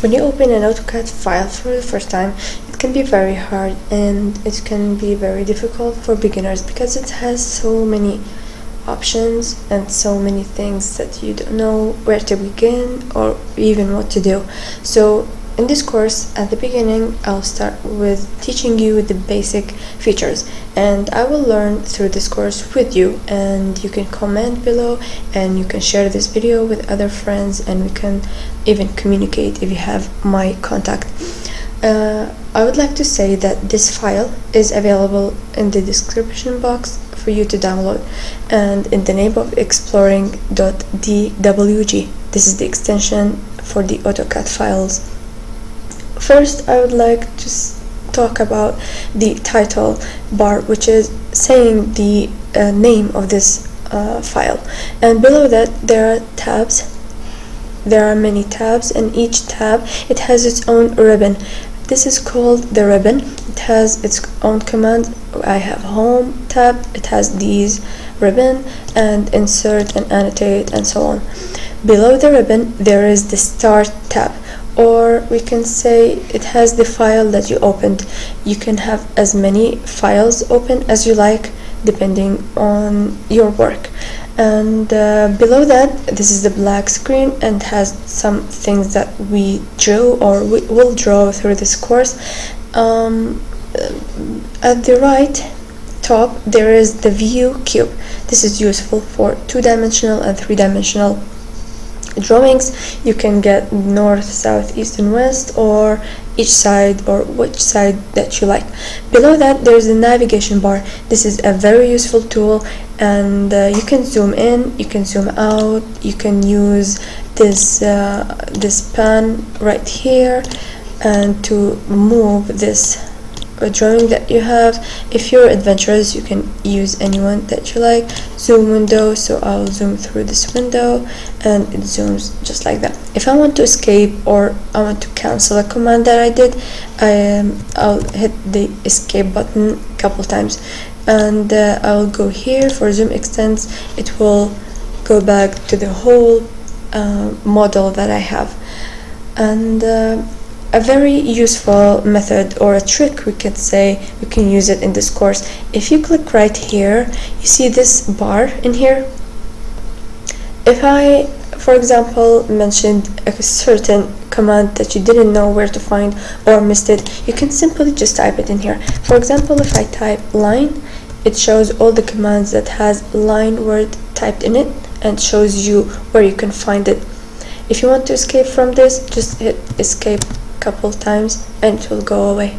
When you open an AutoCAD file for the first time, it can be very hard and it can be very difficult for beginners because it has so many options and so many things that you don't know where to begin or even what to do. So in this course, at the beginning, I'll start with teaching you the basic features and I will learn through this course with you and you can comment below and you can share this video with other friends and we can even communicate if you have my contact. Uh, I would like to say that this file is available in the description box for you to download and in the name of exploring.dwg. This is the extension for the AutoCAD files. First, I would like to talk about the title bar, which is saying the uh, name of this uh, file. And below that, there are tabs. There are many tabs, and each tab it has its own ribbon. This is called the ribbon. It has its own command. I have home tab. It has these ribbon and insert and annotate and so on. Below the ribbon, there is the start tab or we can say it has the file that you opened. You can have as many files open as you like depending on your work. And uh, below that this is the black screen and has some things that we drew or we will draw through this course. Um, at the right top there is the view cube. This is useful for two-dimensional and three-dimensional drawings you can get north south east and west or each side or which side that you like. Below that there's a navigation bar. This is a very useful tool and uh, you can zoom in you can zoom out you can use this uh, this pen right here and to move this drawing that you have. If you're adventurous you can use anyone that you like. Zoom window so I'll zoom through this window and it zooms just like that. If I want to escape or I want to cancel a command that I did I, um, I'll hit the escape button a couple times. And uh, I'll go here for zoom extents. It will go back to the whole uh, model that I have. And uh, a very useful method or a trick we could say we can use it in this course. If you click right here you see this bar in here? If I for example mentioned a certain command that you didn't know where to find or missed it you can simply just type it in here. For example if I type line it shows all the commands that has line word typed in it and shows you where you can find it. If you want to escape from this just hit escape couple times and it will go away